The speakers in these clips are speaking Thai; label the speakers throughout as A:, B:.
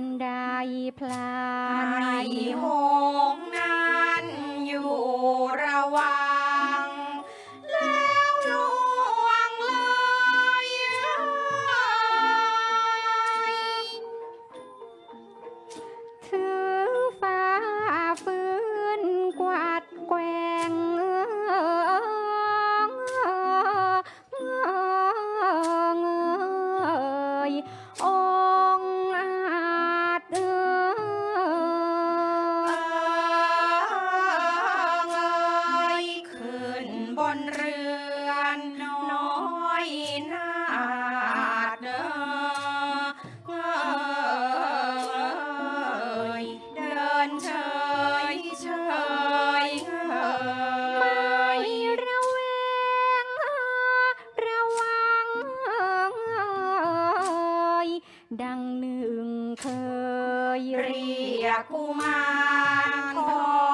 A: นไดพลา
B: น
A: ในหง
B: นั้นอยู่
A: ระวัง ดังหนึ่งเคย
B: เรียกกูมารทอ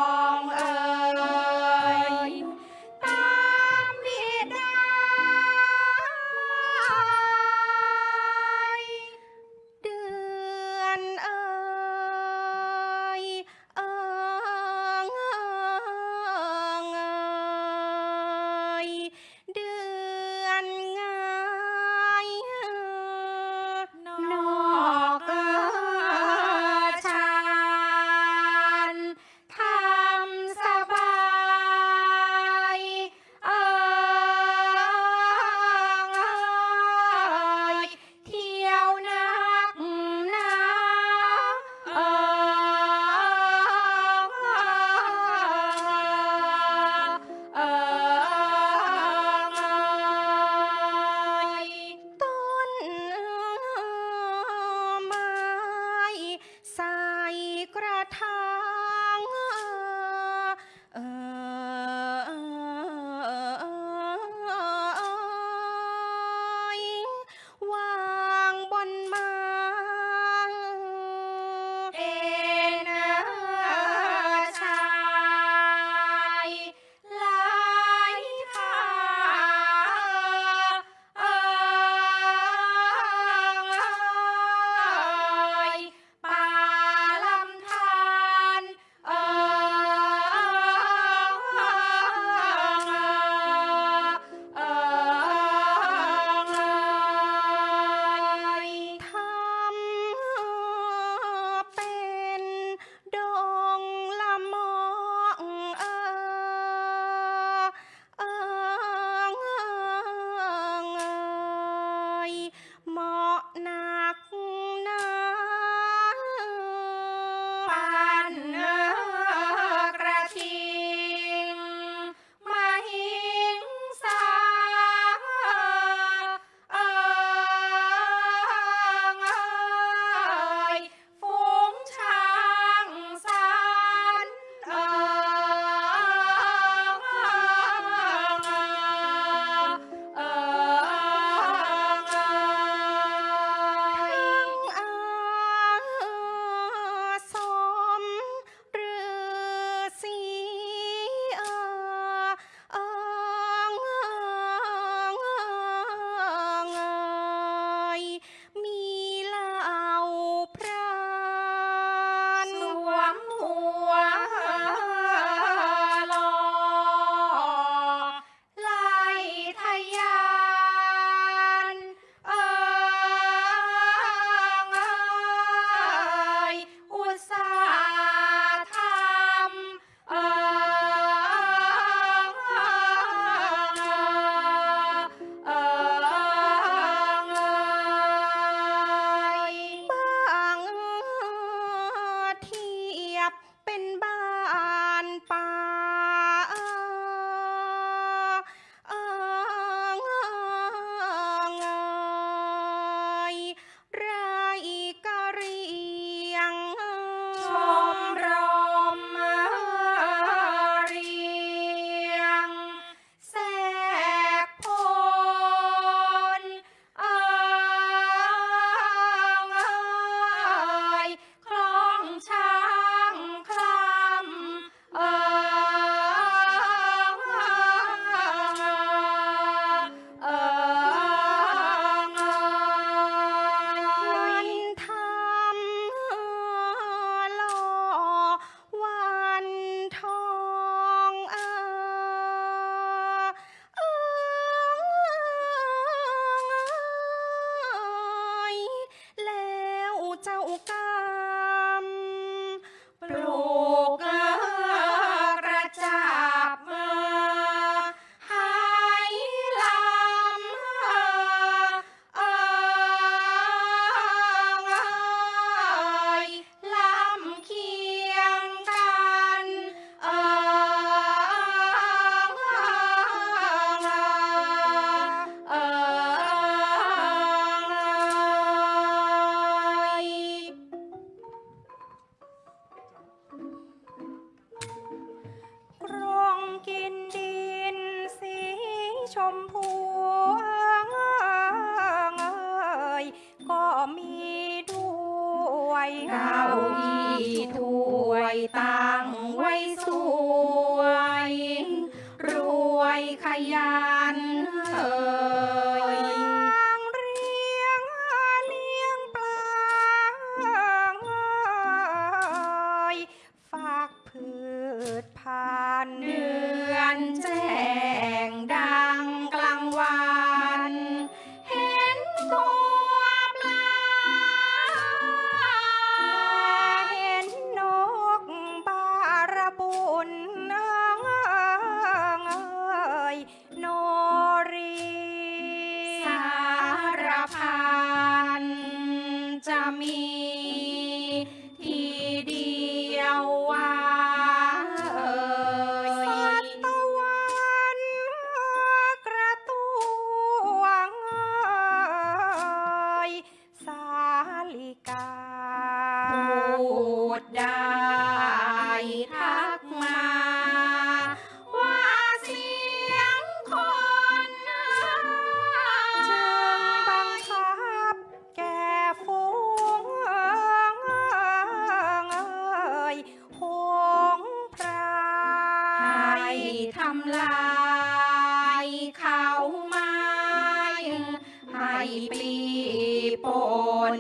B: 올까? ช
A: มพูเอ่ยก็มีด้วย
B: เก้า one.